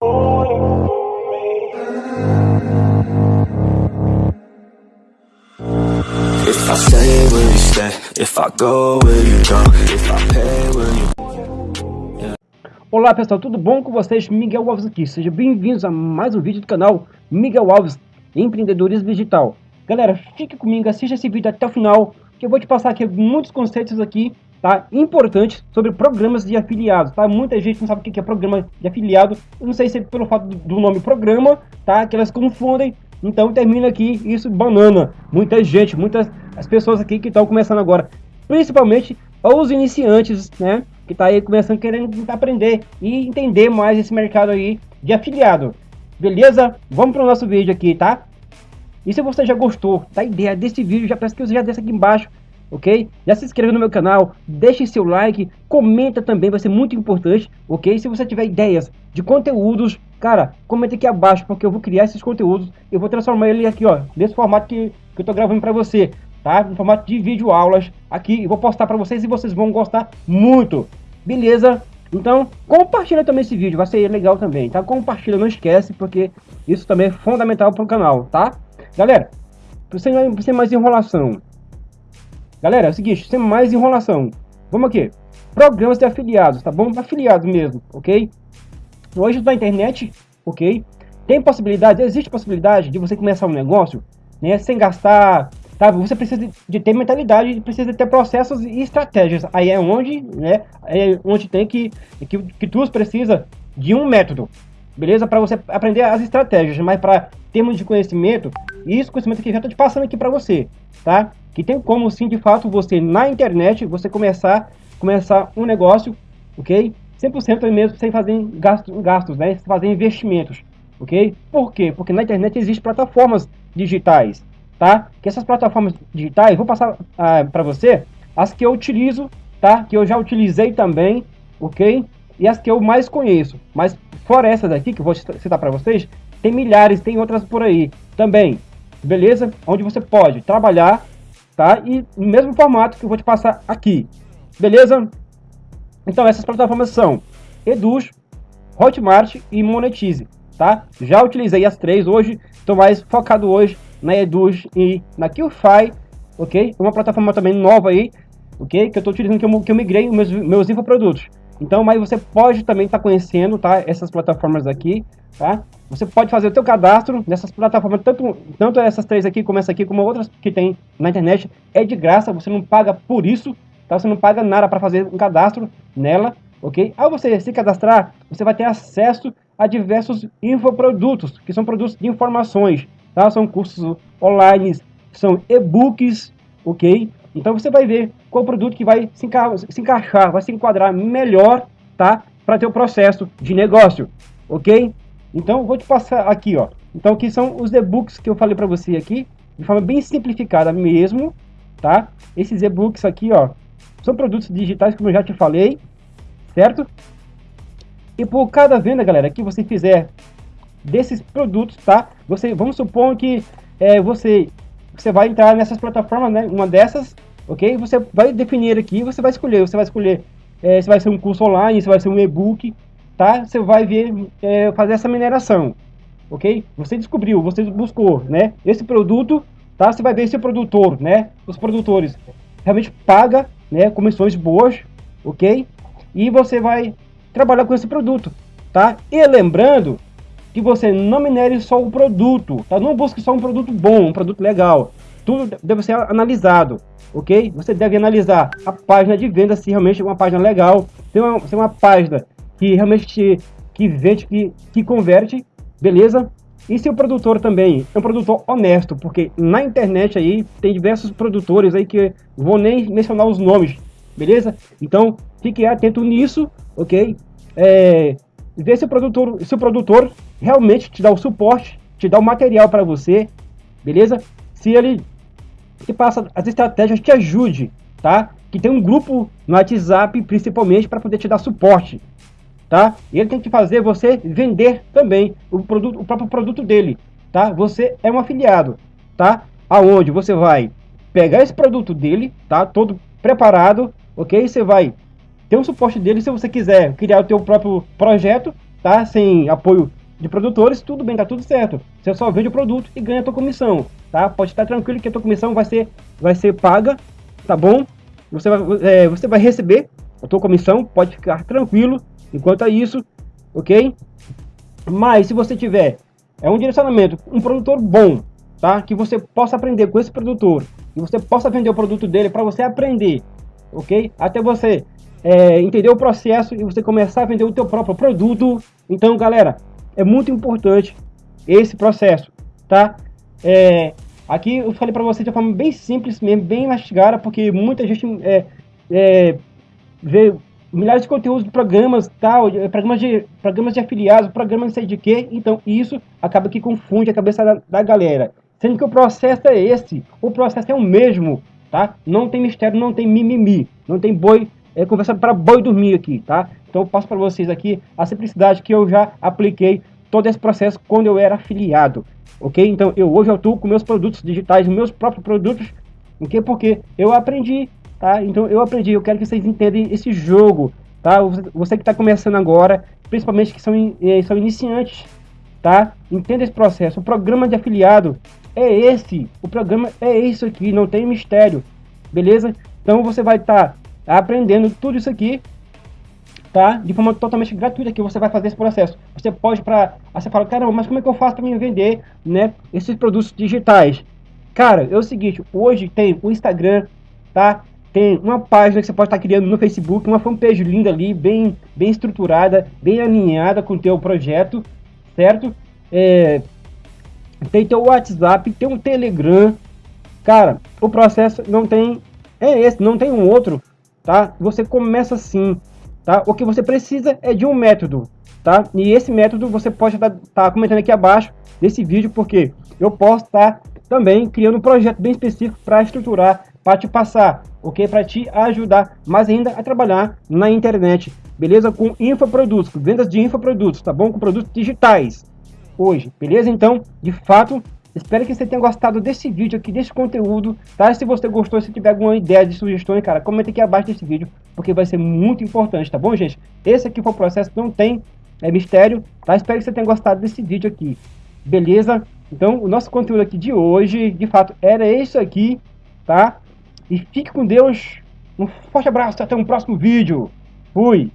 If I stay, will you stay? If I go, will you go? If I pay, will you Olá pessoal, tudo bom com vocês? Miguel Alves aqui, sejam bem-vindos a mais um vídeo do canal Miguel Alves Empreendedorismo Digital. Galera, fique comigo, assista esse vídeo até o final, que eu vou te passar aqui muitos conceitos aqui, tá? Importantes sobre programas de afiliados, tá? Muita gente não sabe o que é programa de afiliado, eu não sei se é pelo fato do nome programa, tá? Que elas confundem, então termina aqui isso banana. Muita gente, muitas as pessoas aqui que estão começando agora, principalmente os iniciantes, né? Que tá aí começando querendo aprender e entender mais esse mercado aí de afiliado. Beleza? Vamos para o nosso vídeo aqui, tá? E se você já gostou da ideia desse vídeo, já peço que você já desça aqui embaixo, ok? Já se inscreva no meu canal, deixe seu like, comenta também, vai ser muito importante, ok? Se você tiver ideias de conteúdos, cara, comenta aqui abaixo, porque eu vou criar esses conteúdos, eu vou transformar ele aqui, ó, nesse formato que, que eu tô gravando para você, tá? No formato de vídeo aulas aqui, eu vou postar para vocês e vocês vão gostar muito, beleza? Então, compartilha também esse vídeo, vai ser legal também, tá? Compartilha, não esquece, porque isso também é fundamental para o canal, tá? Galera, sem, sem mais enrolação. Galera, é o seguinte, sem mais enrolação. Vamos aqui. Programas de afiliados, tá bom? Afiliados mesmo, ok? Hoje na internet, ok? Tem possibilidade, existe possibilidade de você começar um negócio, né? Sem gastar, tá? Você precisa de ter mentalidade, precisa ter processos e estratégias. Aí é onde, né? É onde tem que, que, que tu precisa de um método, beleza? Para você aprender as estratégias, mas para termos de conhecimento, isso conhecimento que eu já estou te passando aqui para você, tá? Que tem como sim, de fato, você na internet, você começar, começar um negócio, ok? 100% mesmo sem fazer gastos, gastos, né? Sem fazer investimentos, ok? Por quê? Porque na internet existem plataformas digitais, tá? Que essas plataformas digitais, vou passar ah, para você as que eu utilizo, tá? Que eu já utilizei também, ok? E as que eu mais conheço. Mas fora essas aqui que eu vou citar para vocês, tem milhares, tem outras por aí também, beleza? Onde você pode trabalhar, tá? E no mesmo formato que eu vou te passar aqui, beleza? Então essas plataformas são Eduz, Hotmart e Monetize, tá? Já utilizei as três hoje, estou mais focado hoje na Eduz e na QFi, ok? Uma plataforma também nova aí, ok? Que eu estou utilizando, que eu, que eu migrei meus, meus infoprodutos. Então, mas você pode também estar tá conhecendo, tá? Essas plataformas aqui, tá? Você pode fazer o teu cadastro nessas plataformas, tanto, tanto essas três aqui, como essa aqui, como outras que tem na internet. É de graça, você não paga por isso, tá? Você não paga nada para fazer um cadastro nela, ok? Ao você se cadastrar, você vai ter acesso a diversos infoprodutos, que são produtos de informações, tá? São cursos online, são e-books, ok? Então você vai ver qual produto que vai se, enca se encaixar, vai se enquadrar melhor, tá? Para o processo de negócio, ok? Então vou te passar aqui, ó. Então aqui são os e-books que eu falei para você aqui, de forma bem simplificada mesmo, tá? Esses e-books aqui, ó, são produtos digitais como eu já te falei, certo? E por cada venda, galera, que você fizer desses produtos, tá? Você, vamos supor que é, você você vai entrar nessas plataformas, né? Uma dessas, ok? Você vai definir aqui, você vai escolher, você vai escolher é, se vai ser um curso online, se vai ser um e-book, tá? Você vai ver, é, fazer essa mineração, ok? Você descobriu, você buscou, né? Esse produto, tá? Você vai ver se produtor, né? Os produtores realmente paga, né? Comissões boas, ok? E você vai trabalhar com esse produto, tá? E lembrando que você não minere só o produto, tá? Não busque só um produto bom, um produto legal. Tudo deve ser analisado, ok? Você deve analisar a página de venda se realmente é uma página legal, se é uma, se é uma página que realmente te, que vende, que, que converte, beleza? E se o produtor também é um produtor honesto, porque na internet aí tem diversos produtores aí que vou nem mencionar os nomes, beleza? Então fique atento nisso, ok? É, ver se o produtor, se o produtor realmente te dá o suporte, te dá o material para você, beleza? Se ele te passa as estratégias, te ajude, tá? Que tem um grupo no WhatsApp, principalmente, para poder te dar suporte, tá? E ele tem que fazer você vender também o, produto, o próprio produto dele, tá? Você é um afiliado, tá? Aonde você vai pegar esse produto dele, tá? Todo preparado, ok? Você vai ter um suporte dele se você quiser criar o teu próprio projeto, tá? Sem apoio de produtores, tudo bem, tá tudo certo. Você só vende o produto e ganha a tua comissão, tá? Pode estar tranquilo que a tua comissão vai ser, vai ser paga, tá bom? Você vai, é, você vai receber a tua comissão, pode ficar tranquilo enquanto é isso, ok? Mas se você tiver é um direcionamento, um produtor bom, tá? Que você possa aprender com esse produtor, que você possa vender o produto dele para você aprender, ok? Até você é, entender o processo e você começar a vender o teu próprio produto. Então, galera, é muito importante esse processo, tá? É, aqui eu falei para vocês de uma forma bem simples mesmo, bem mastigada, porque muita gente é, é, vê milhares de conteúdos de programas, tal, programas de, programas de afiliados, programas não sei de quê. Então isso acaba que confunde a cabeça da, da galera. Sendo que o processo é esse, o processo é o mesmo, tá? Não tem mistério, não tem mimimi, não tem boi, é conversa para boi dormir aqui, tá? Então eu passo para vocês aqui a simplicidade que eu já apliquei todo esse processo quando eu era afiliado, ok? Então eu hoje atuo com meus produtos digitais, meus próprios produtos, ok? Porque eu aprendi tá? Então eu aprendi, eu quero que vocês entendam esse jogo, tá? Você que está começando agora, principalmente que são, eh, são iniciantes, tá? Entenda esse processo. O programa de afiliado é esse, o programa é isso aqui, não tem mistério, beleza? Então você vai estar tá aprendendo tudo isso aqui, tá? De forma totalmente gratuita que você vai fazer esse processo. Você pode para, você fala, caramba, mas como é que eu faço para me vender, né? Esses produtos digitais? Cara, é o seguinte, hoje tem o Instagram, tá? tem uma página que você pode estar criando no Facebook, uma fanpage linda ali, bem, bem estruturada, bem alinhada com o teu projeto, certo? É, tem teu WhatsApp, tem um Telegram. Cara, o processo não tem... É esse, não tem um outro, tá? Você começa assim, tá? O que você precisa é de um método, tá? E esse método você pode estar tá comentando aqui abaixo desse vídeo, porque eu posso estar também criando um projeto bem específico para estruturar, para te passar ok? Para te ajudar mais ainda a trabalhar na internet, beleza? Com infoprodutos, vendas de infoprodutos, tá bom? Com produtos digitais hoje, beleza? Então, de fato, espero que você tenha gostado desse vídeo aqui, desse conteúdo, tá? Se você gostou, se tiver alguma ideia de sugestões, cara, comenta aqui abaixo desse vídeo, porque vai ser muito importante, tá bom, gente? Esse aqui foi o processo, não tem é, mistério, tá? Espero que você tenha gostado desse vídeo aqui, beleza? Então, o nosso conteúdo aqui de hoje, de fato, era isso aqui, tá? E fique com Deus. Um forte abraço, até um próximo vídeo. Fui!